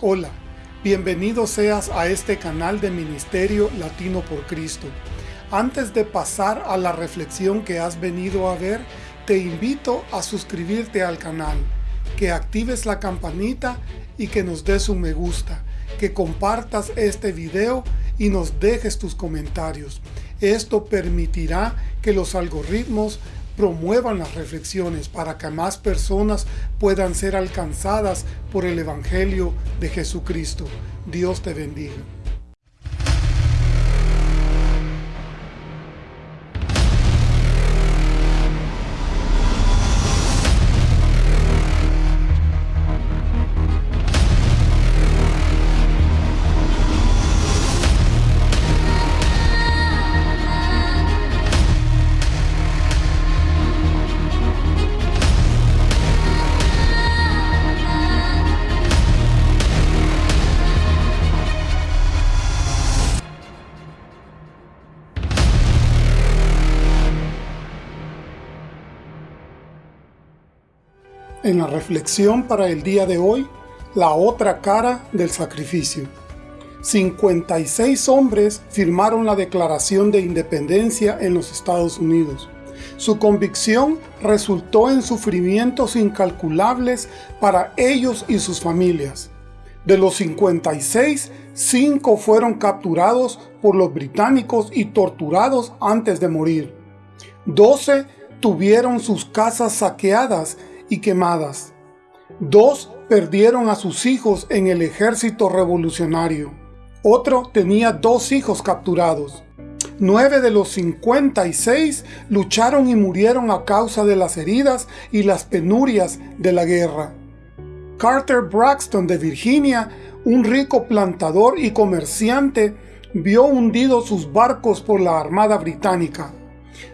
Hola, bienvenido seas a este canal de Ministerio Latino por Cristo. Antes de pasar a la reflexión que has venido a ver, te invito a suscribirte al canal, que actives la campanita y que nos des un me gusta, que compartas este video y nos dejes tus comentarios. Esto permitirá que los algoritmos promuevan las reflexiones para que más personas puedan ser alcanzadas por el Evangelio de Jesucristo. Dios te bendiga. En la reflexión para el día de hoy, la otra cara del sacrificio. 56 hombres firmaron la Declaración de Independencia en los Estados Unidos. Su convicción resultó en sufrimientos incalculables para ellos y sus familias. De los 56, 5 fueron capturados por los británicos y torturados antes de morir. 12 tuvieron sus casas saqueadas y quemadas. Dos perdieron a sus hijos en el ejército revolucionario. Otro tenía dos hijos capturados. Nueve de los 56 lucharon y murieron a causa de las heridas y las penurias de la guerra. Carter Braxton de Virginia, un rico plantador y comerciante, vio hundidos sus barcos por la Armada Británica.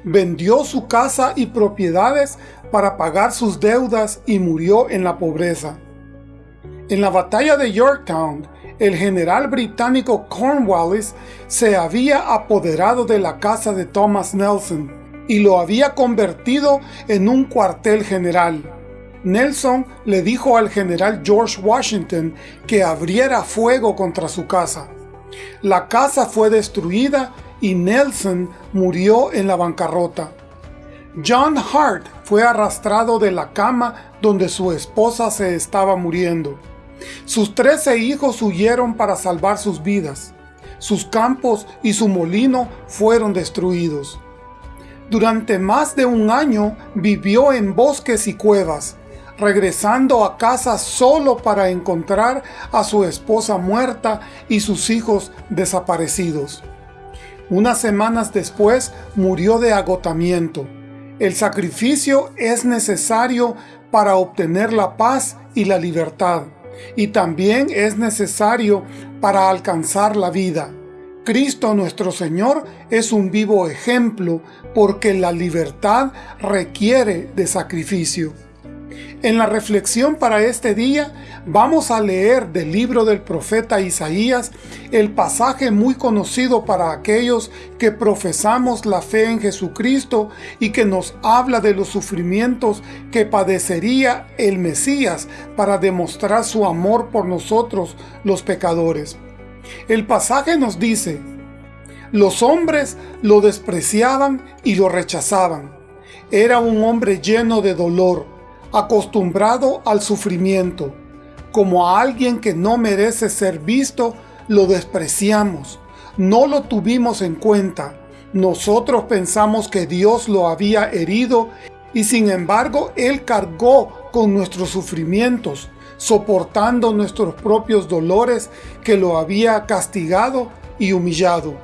Vendió su casa y propiedades para pagar sus deudas y murió en la pobreza. En la batalla de Yorktown, el general británico Cornwallis se había apoderado de la casa de Thomas Nelson y lo había convertido en un cuartel general. Nelson le dijo al general George Washington que abriera fuego contra su casa. La casa fue destruida y Nelson murió en la bancarrota. John Hart fue arrastrado de la cama donde su esposa se estaba muriendo. Sus trece hijos huyeron para salvar sus vidas. Sus campos y su molino fueron destruidos. Durante más de un año vivió en bosques y cuevas, regresando a casa solo para encontrar a su esposa muerta y sus hijos desaparecidos. Unas semanas después murió de agotamiento. El sacrificio es necesario para obtener la paz y la libertad, y también es necesario para alcanzar la vida. Cristo nuestro Señor es un vivo ejemplo porque la libertad requiere de sacrificio. En la reflexión para este día vamos a leer del libro del profeta Isaías el pasaje muy conocido para aquellos que profesamos la fe en Jesucristo y que nos habla de los sufrimientos que padecería el Mesías para demostrar su amor por nosotros los pecadores. El pasaje nos dice, los hombres lo despreciaban y lo rechazaban. Era un hombre lleno de dolor, acostumbrado al sufrimiento. Como a alguien que no merece ser visto, lo despreciamos. No lo tuvimos en cuenta. Nosotros pensamos que Dios lo había herido y sin embargo Él cargó con nuestros sufrimientos, soportando nuestros propios dolores que lo había castigado y humillado.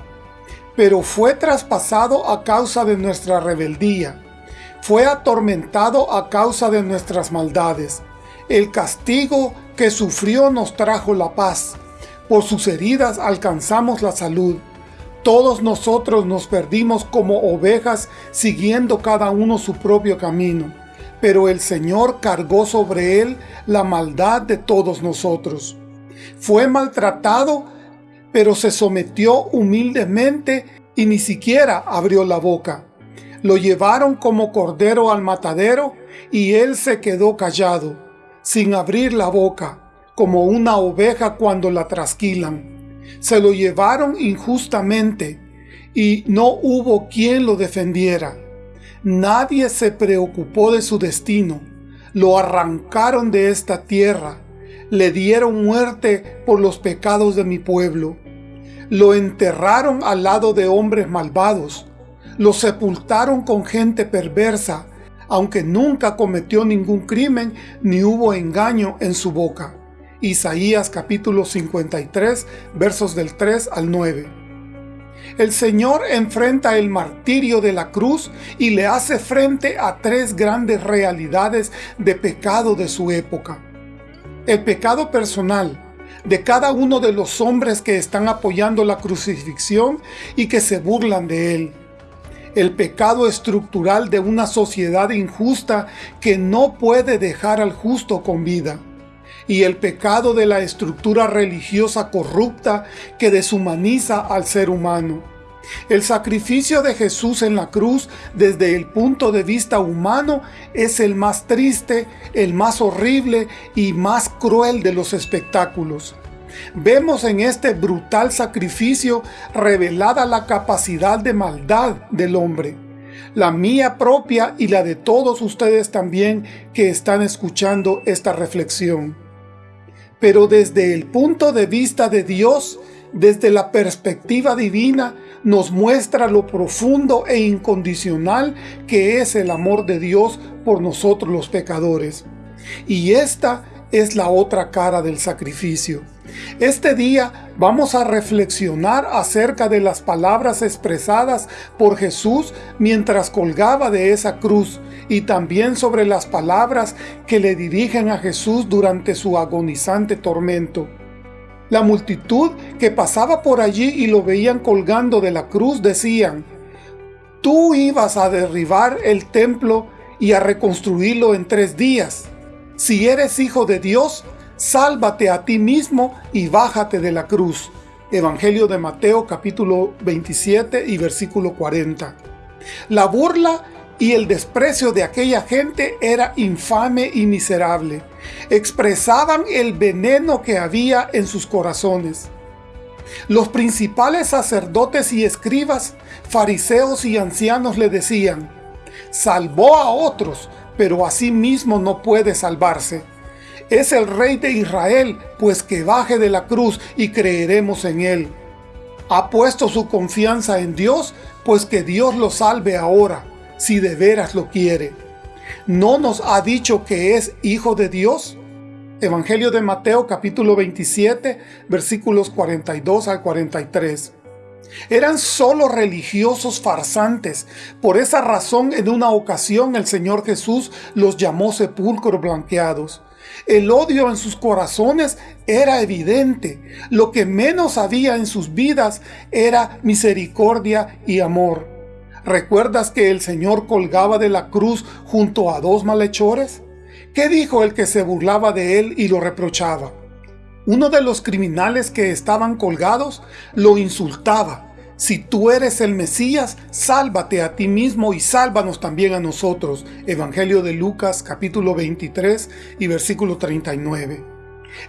Pero fue traspasado a causa de nuestra rebeldía fue atormentado a causa de nuestras maldades. El castigo que sufrió nos trajo la paz. Por sus heridas alcanzamos la salud. Todos nosotros nos perdimos como ovejas siguiendo cada uno su propio camino. Pero el Señor cargó sobre él la maldad de todos nosotros. Fue maltratado, pero se sometió humildemente y ni siquiera abrió la boca. Lo llevaron como cordero al matadero y él se quedó callado, sin abrir la boca, como una oveja cuando la trasquilan. Se lo llevaron injustamente, y no hubo quien lo defendiera. Nadie se preocupó de su destino. Lo arrancaron de esta tierra. Le dieron muerte por los pecados de mi pueblo. Lo enterraron al lado de hombres malvados. Lo sepultaron con gente perversa, aunque nunca cometió ningún crimen ni hubo engaño en su boca. Isaías capítulo 53 versos del 3 al 9 el Señor enfrenta el martirio de la cruz y le hace frente a tres grandes realidades de pecado de su época. El pecado personal de cada uno de los hombres que están apoyando la crucifixión y que se burlan de él. El pecado estructural de una sociedad injusta que no puede dejar al justo con vida y el pecado de la estructura religiosa corrupta que deshumaniza al ser humano. El sacrificio de Jesús en la cruz desde el punto de vista humano es el más triste, el más horrible y más cruel de los espectáculos. Vemos en este brutal sacrificio revelada la capacidad de maldad del hombre, la mía propia y la de todos ustedes también que están escuchando esta reflexión pero desde el punto de vista de Dios, desde la perspectiva divina, nos muestra lo profundo e incondicional que es el amor de Dios por nosotros los pecadores. Y esta es la otra cara del sacrificio. Este día vamos a reflexionar acerca de las palabras expresadas por Jesús mientras colgaba de esa cruz y también sobre las palabras que le dirigen a Jesús durante su agonizante tormento. La multitud que pasaba por allí y lo veían colgando de la cruz decían, Tú ibas a derribar el templo y a reconstruirlo en tres días. Si eres hijo de Dios, sálvate a ti mismo y bájate de la cruz. Evangelio de Mateo capítulo 27 y versículo 40. La burla y el desprecio de aquella gente era infame y miserable. Expresaban el veneno que había en sus corazones. Los principales sacerdotes y escribas, fariseos y ancianos le decían, salvó a otros, pero a sí mismo no puede salvarse es el Rey de Israel, pues que baje de la cruz y creeremos en él. Ha puesto su confianza en Dios, pues que Dios lo salve ahora, si de veras lo quiere. ¿No nos ha dicho que es Hijo de Dios? Evangelio de Mateo capítulo 27 versículos 42 al 43. Eran solo religiosos farsantes. Por esa razón en una ocasión el Señor Jesús los llamó sepulcros blanqueados. El odio en sus corazones era evidente. Lo que menos había en sus vidas era misericordia y amor. ¿Recuerdas que el Señor colgaba de la cruz junto a dos malhechores? ¿Qué dijo el que se burlaba de él y lo reprochaba? Uno de los criminales que estaban colgados lo insultaba si tú eres el Mesías, sálvate a ti mismo y sálvanos también a nosotros. Evangelio de Lucas capítulo 23 y versículo 39.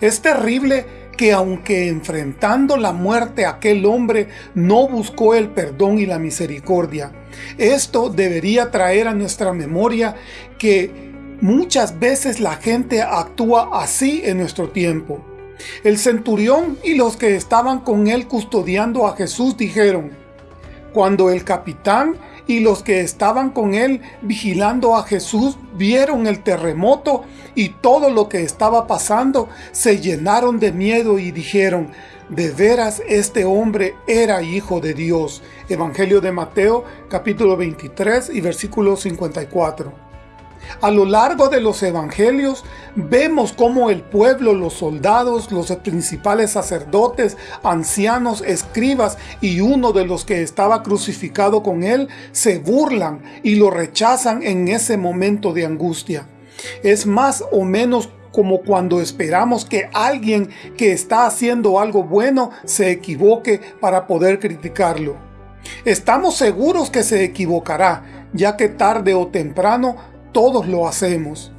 Es terrible que aunque enfrentando la muerte aquel hombre no buscó el perdón y la misericordia. Esto debería traer a nuestra memoria que muchas veces la gente actúa así en nuestro tiempo. El centurión y los que estaban con él custodiando a Jesús dijeron, Cuando el capitán y los que estaban con él vigilando a Jesús vieron el terremoto y todo lo que estaba pasando, se llenaron de miedo y dijeron, de veras este hombre era hijo de Dios. Evangelio de Mateo capítulo 23 y versículo 54. A lo largo de los evangelios vemos cómo el pueblo, los soldados, los principales sacerdotes, ancianos, escribas y uno de los que estaba crucificado con él se burlan y lo rechazan en ese momento de angustia. Es más o menos como cuando esperamos que alguien que está haciendo algo bueno se equivoque para poder criticarlo. Estamos seguros que se equivocará, ya que tarde o temprano todos lo hacemos.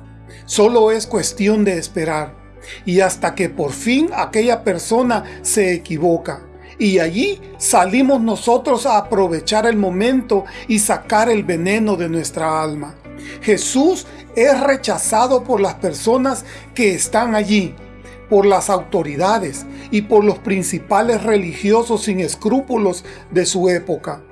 Solo es cuestión de esperar. y hasta que por fin aquella persona se equivoca. Y allí salimos nosotros a aprovechar el momento y sacar el veneno de nuestra alma. Jesús es rechazado por las personas que están allí, por las autoridades y por los principales religiosos sin escrúpulos de su época.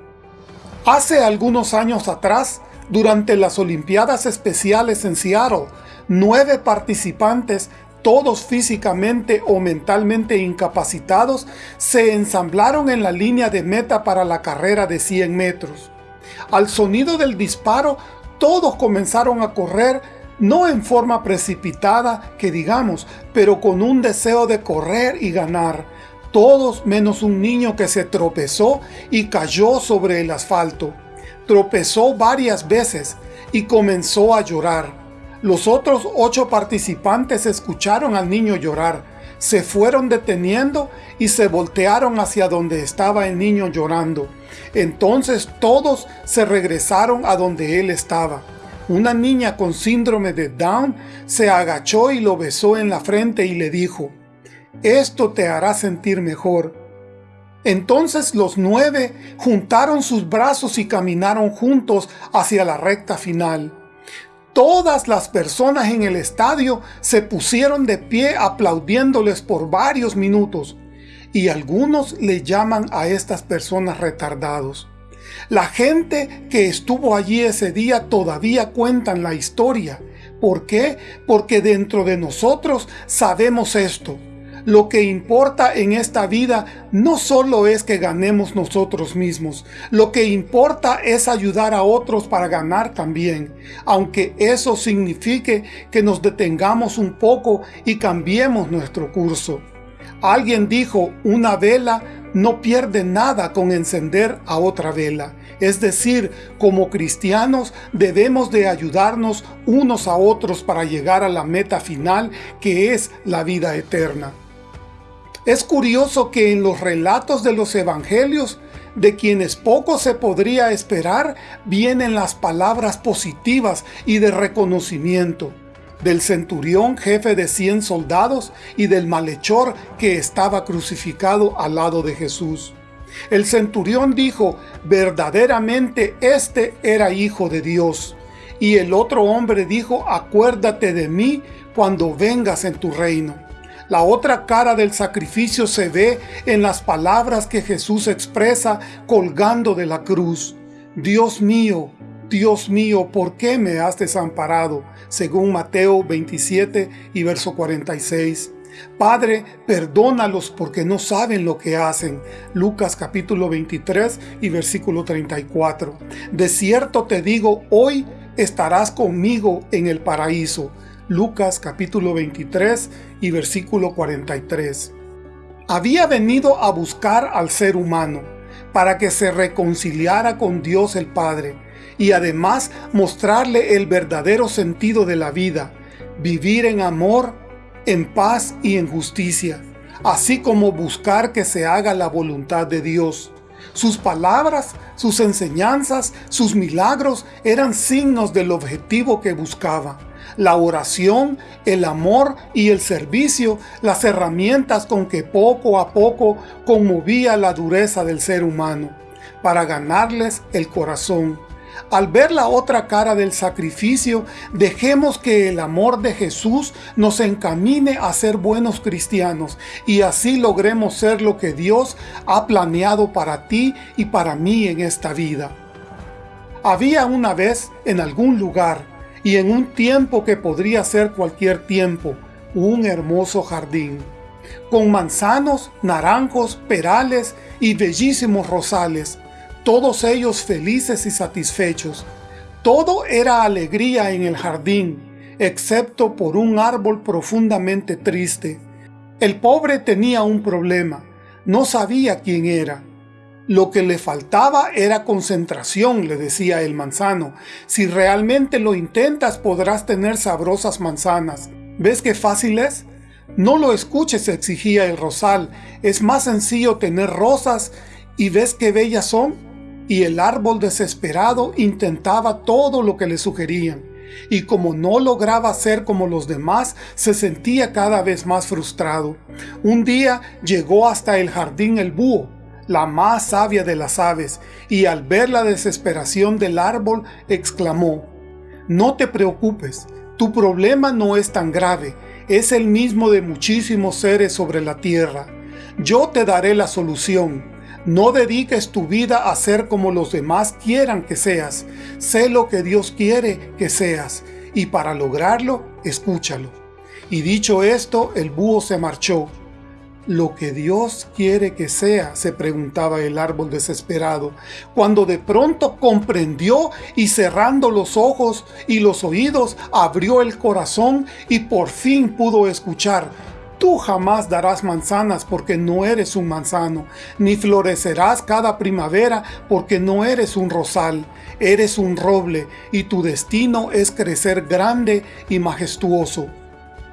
Hace algunos años atrás, durante las Olimpiadas Especiales en Seattle, nueve participantes todos físicamente o mentalmente incapacitados, se ensamblaron en la línea de meta para la carrera de 100 metros. Al sonido del disparo, todos comenzaron a correr, no en forma precipitada, que digamos, pero con un deseo de correr y ganar, todos menos un niño que se tropezó y cayó sobre el asfalto. Tropezó varias veces y comenzó a llorar. Los otros ocho participantes escucharon al niño llorar, se fueron deteniendo y se voltearon hacia donde estaba el niño llorando. Entonces todos se regresaron a donde él estaba. Una niña con síndrome de Down se agachó y lo besó en la frente y le dijo, «Esto te hará sentir mejor». Entonces los nueve juntaron sus brazos y caminaron juntos hacia la recta final. Todas las personas en el estadio se pusieron de pie aplaudiéndoles por varios minutos y algunos le llaman a estas personas retardados. La gente que estuvo allí ese día todavía cuentan la historia. ¿Por qué? Porque dentro de nosotros sabemos esto. Lo que importa en esta vida no solo es que ganemos nosotros mismos, lo que importa es ayudar a otros para ganar también, aunque eso signifique que nos detengamos un poco y cambiemos nuestro curso. Alguien dijo, una vela no pierde nada con encender a otra vela. Es decir, como cristianos debemos de ayudarnos unos a otros para llegar a la meta final que es la vida eterna. Es curioso que en los relatos de los evangelios, de quienes poco se podría esperar, vienen las palabras positivas y de reconocimiento del centurión jefe de cien soldados y del malhechor que estaba crucificado al lado de Jesús. El centurión dijo, verdaderamente este era hijo de Dios. Y el otro hombre dijo, acuérdate de mí cuando vengas en tu reino. La otra cara del sacrificio se ve en las palabras que Jesús expresa colgando de la cruz. Dios mío, Dios mío, ¿por qué me has desamparado? Según Mateo 27 y verso 46. Padre, perdónalos porque no saben lo que hacen. Lucas capítulo 23 y versículo 34. De cierto te digo, hoy estarás conmigo en el paraíso. Lucas capítulo 23 y versículo 43. Había venido a buscar al ser humano, para que se reconciliara con Dios el Padre, y además mostrarle el verdadero sentido de la vida, vivir en amor, en paz y en justicia, así como buscar que se haga la voluntad de Dios. Sus palabras, sus enseñanzas, sus milagros eran signos del objetivo que buscaba la oración, el amor y el servicio, las herramientas con que poco a poco conmovía la dureza del ser humano, para ganarles el corazón. Al ver la otra cara del sacrificio, dejemos que el amor de Jesús nos encamine a ser buenos cristianos y así logremos ser lo que Dios ha planeado para ti y para mí en esta vida. Había una vez en algún lugar y en un tiempo que podría ser cualquier tiempo, un hermoso jardín, con manzanos, naranjos, perales y bellísimos rosales, todos ellos felices y satisfechos. Todo era alegría en el jardín, excepto por un árbol profundamente triste. El pobre tenía un problema, no sabía quién era. Lo que le faltaba era concentración, le decía el manzano. Si realmente lo intentas podrás tener sabrosas manzanas. ¿Ves qué fácil es? No lo escuches, exigía el rosal. Es más sencillo tener rosas y ves qué bellas son. Y el árbol desesperado intentaba todo lo que le sugerían. y como no lograba ser como los demás, se sentía cada vez más frustrado. Un día llegó hasta el jardín el búho, la más sabia de las aves, y al ver la desesperación del árbol, exclamó, «No te preocupes, tu problema no es tan grave, es el mismo de muchísimos seres sobre la tierra. Yo te daré la solución. No dediques tu vida a ser como los demás quieran que seas. Sé lo que Dios quiere que seas, y para lograrlo, escúchalo. Y dicho esto, el búho se marchó. ¿Lo que Dios quiere que sea? se preguntaba el árbol desesperado, cuando de pronto comprendió y cerrando los ojos y los oídos, abrió el corazón y por fin pudo escuchar Tú jamás darás manzanas porque no eres un manzano, ni florecerás cada primavera porque no eres un rosal. Eres un roble y tu destino es crecer grande y majestuoso.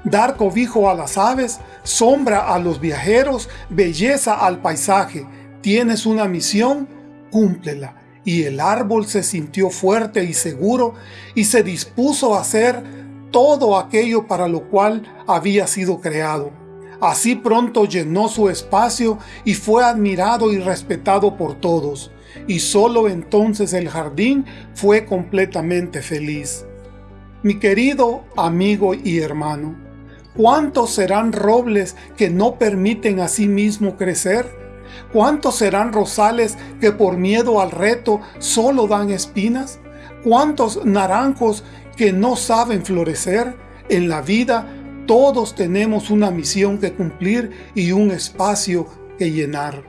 Dar cobijo a las aves, sombra a los viajeros, belleza al paisaje. Tienes una misión, cúmplela. Y el árbol se sintió fuerte y seguro y se dispuso a hacer todo aquello para lo cual había sido creado. Así pronto llenó su espacio y fue admirado y respetado por todos, y solo entonces el jardín fue completamente feliz. Mi querido amigo y hermano, ¿cuántos serán robles que no permiten a sí mismo crecer? ¿Cuántos serán rosales que por miedo al reto solo dan espinas? ¿Cuántos naranjos que no saben florecer? En la vida todos tenemos una misión que cumplir y un espacio que llenar.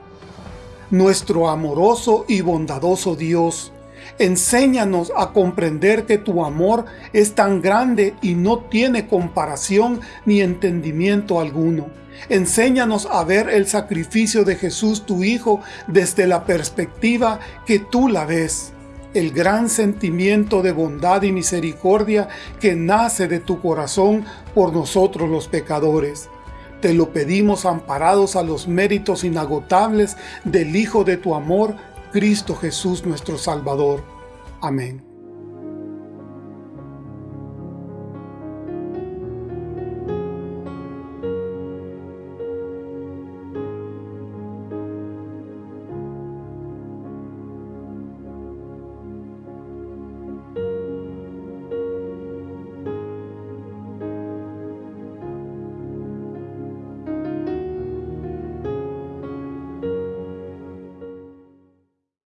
Nuestro amoroso y bondadoso Dios, enséñanos a comprender que tu amor es tan grande y no tiene comparación ni entendimiento alguno. Enséñanos a ver el sacrificio de Jesús tu Hijo desde la perspectiva que tú la ves el gran sentimiento de bondad y misericordia que nace de tu corazón por nosotros los pecadores. Te lo pedimos amparados a los méritos inagotables del Hijo de tu amor, Cristo Jesús nuestro Salvador. Amén.